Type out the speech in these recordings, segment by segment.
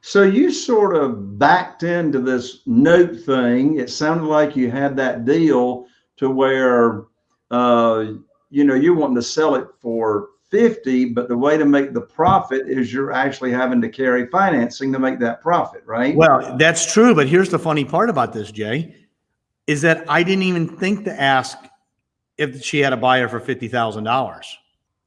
So you sort of backed into this note thing. It sounded like you had that deal to where, uh, you know, you're wanting to sell it for 50, but the way to make the profit is you're actually having to carry financing to make that profit, right? Well, that's true. But here's the funny part about this, Jay, is that I didn't even think to ask if she had a buyer for $50,000.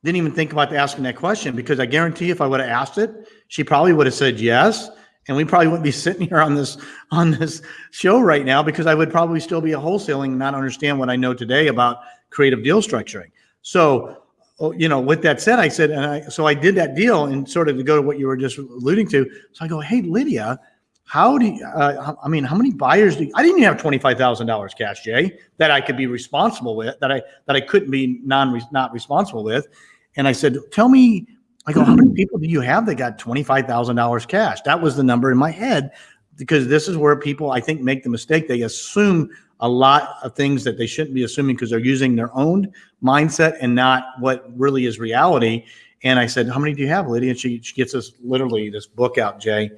Didn't even think about asking that question because I guarantee if I would have asked it, she probably would have said yes. And we probably wouldn't be sitting here on this on this show right now because I would probably still be a wholesaling and not understand what I know today about creative deal structuring. So, oh, you know, with that said, I said, and I so I did that deal and sort of to go to what you were just alluding to. So I go, hey, Lydia, how do you, uh, I mean, how many buyers do you, I didn't even have $25,000 cash, Jay, that I could be responsible with, that I, that I couldn't be non, not responsible with. And I said, tell me, I go, how many people do you have that got $25,000 cash? That was the number in my head because this is where people, I think, make the mistake. They assume a lot of things that they shouldn't be assuming because they're using their own mindset and not what really is reality. And I said, how many do you have, Lydia? And she, she gets us literally this book out, Jay,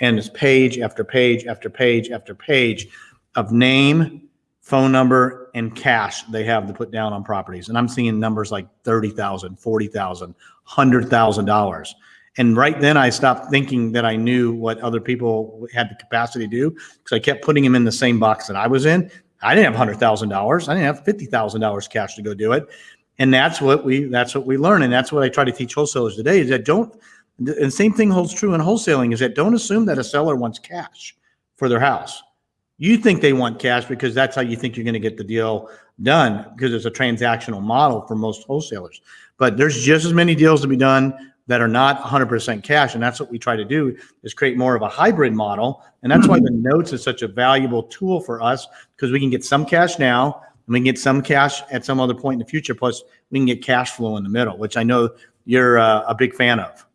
and it's page after page after page after page of name, phone number, and cash they have to put down on properties. And I'm seeing numbers like 30,000, 40,000, $100,000. And right then I stopped thinking that I knew what other people had the capacity to do because I kept putting them in the same box that I was in. I didn't have $100,000. I didn't have $50,000 cash to go do it. And that's what we, that's what we learn. And that's what I try to teach wholesalers today is that don't, and the same thing holds true in wholesaling is that don't assume that a seller wants cash for their house. You think they want cash because that's how you think you're going to get the deal done because it's a transactional model for most wholesalers. But there's just as many deals to be done that are not 100% cash. And that's what we try to do is create more of a hybrid model. And that's why the notes is such a valuable tool for us because we can get some cash now and we can get some cash at some other point in the future. Plus we can get cash flow in the middle, which I know you're uh, a big fan of.